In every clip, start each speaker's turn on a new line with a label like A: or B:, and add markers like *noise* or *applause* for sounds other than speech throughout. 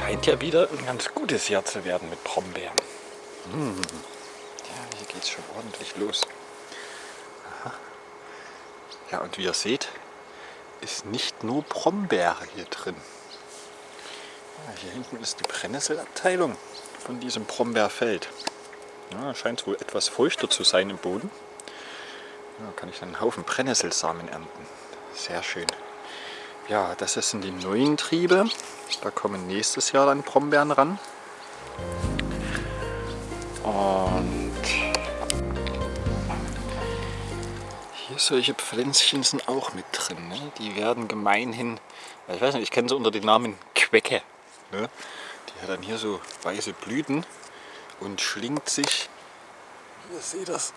A: scheint ja wieder ein ganz gutes Jahr zu werden mit Brombeeren. Hm. Ja, hier geht es schon ordentlich los. Aha. Ja, und wie ihr seht, ist nicht nur Brombeere hier drin. Ja, hier hinten ist die Brennnesselabteilung von diesem Brombeerfeld. Ja, scheint wohl etwas feuchter zu sein im Boden. Ja, kann ich dann einen Haufen Brennnesselsamen ernten. Sehr schön. Ja, das sind die neuen Triebe. Da kommen nächstes Jahr dann Brombeeren ran. Und hier solche Pflänzchen sind auch mit drin. Ne? Die werden gemeinhin, ich weiß nicht, ich kenne sie unter dem Namen Quecke. Ne? Die hat dann hier so weiße Blüten und schlingt sich, ihr seht das,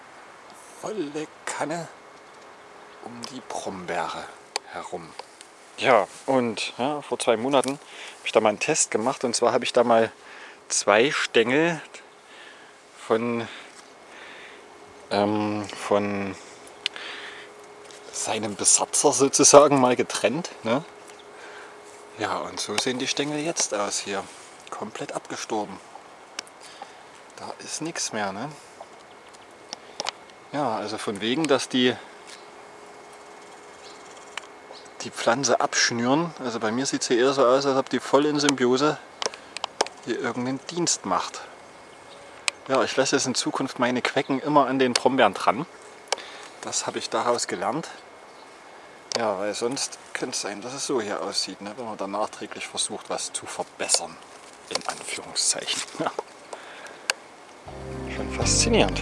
A: volle Kanne um die Brombeere herum. Ja, und ja, vor zwei Monaten habe ich da mal einen Test gemacht und zwar habe ich da mal zwei Stängel von, ähm, von seinem Besatzer sozusagen mal getrennt. Ne? Ja, und so sehen die Stängel jetzt aus hier. Komplett abgestorben. Da ist nichts mehr. Ne? Ja, also von wegen, dass die die Pflanze abschnüren. Also bei mir sieht es eher so aus, als ob die voll in Symbiose hier irgendeinen Dienst macht. Ja, ich lasse jetzt in Zukunft meine Quecken immer an den Brombeeren dran. Das habe ich daraus gelernt. Ja, weil sonst könnte es sein, dass es so hier aussieht, ne? wenn man dann nachträglich versucht, was zu verbessern. In Anführungszeichen. *laughs* Ja. Schon faszinierend.